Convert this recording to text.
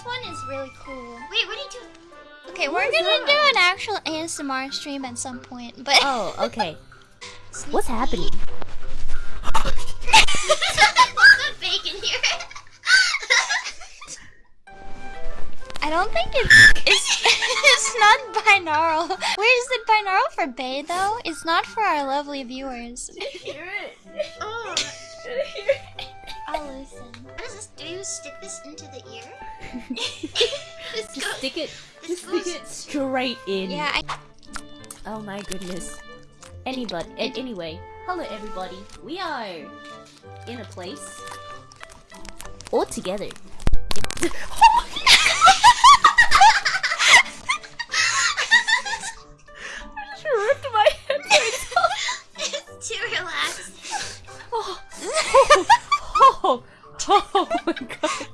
this one is really cool. Wait, what are you doing? Okay, we're gonna do an actual ASMR stream at some point, but Oh, okay. What's happening? What's the bacon here? I don't think it's it's, it's not binaural. Where's the binaural for Bay though? It's not for our lovely viewers. Hear it. oh, Did you hear it? I'll listen. what does this do? You stick this into the ear? just, just stick it. Just stick it straight in. Yeah. I... Oh my goodness. Anybody. Anyway, hello everybody. We are in a place all together. Oh. oh, oh, oh my god.